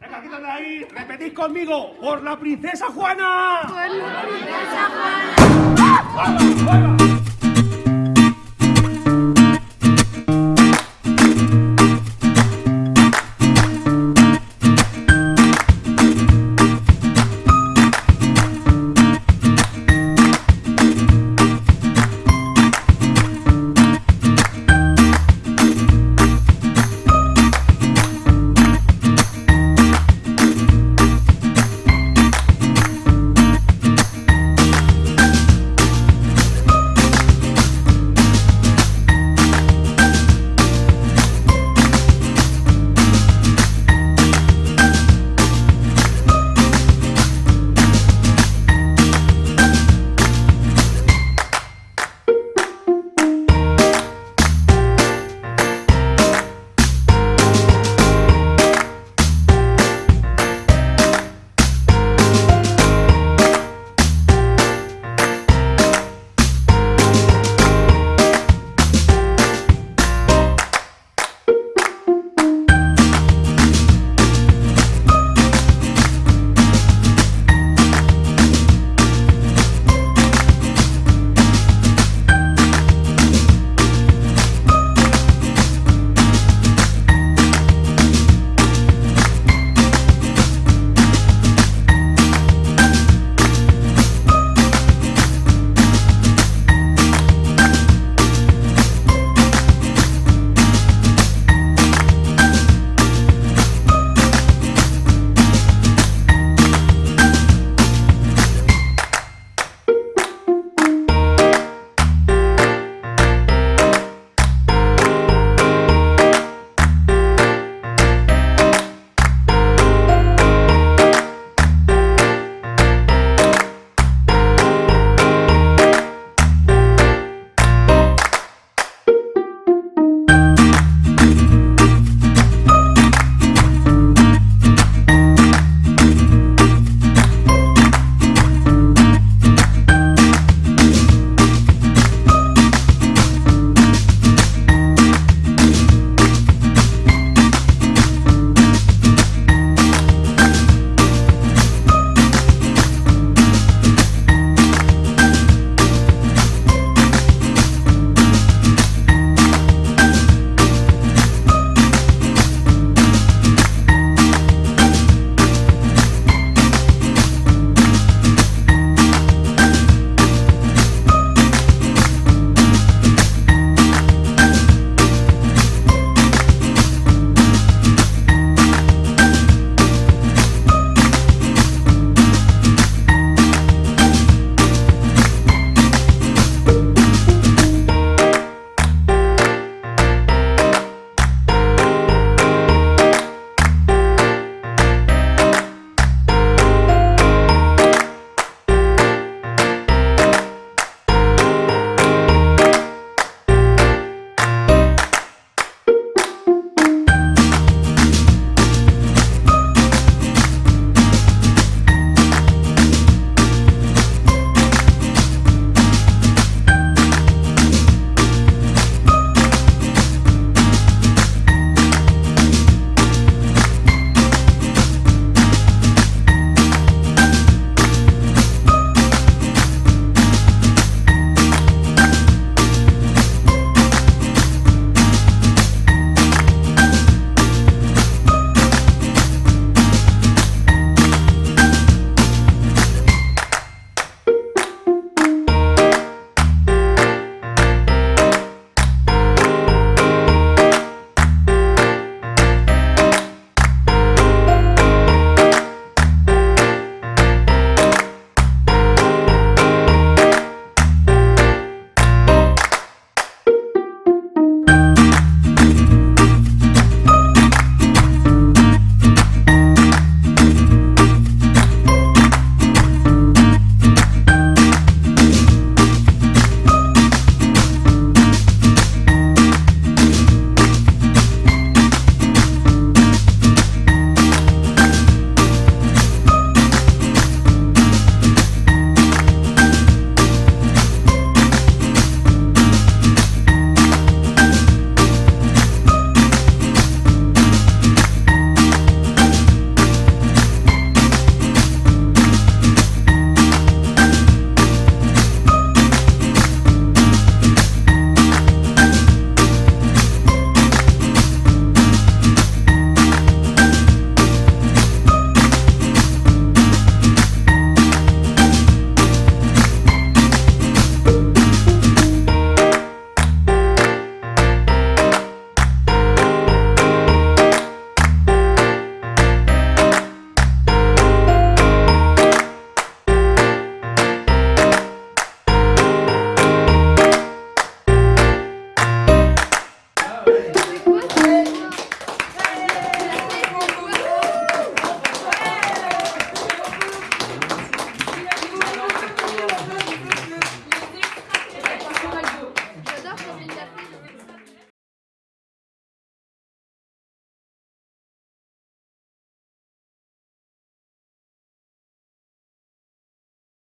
Venga, quítate de ahí. Repetid conmigo. ¡Por la princesa Juana! Por la princesa Juana. ¡Juana! ¡Juana!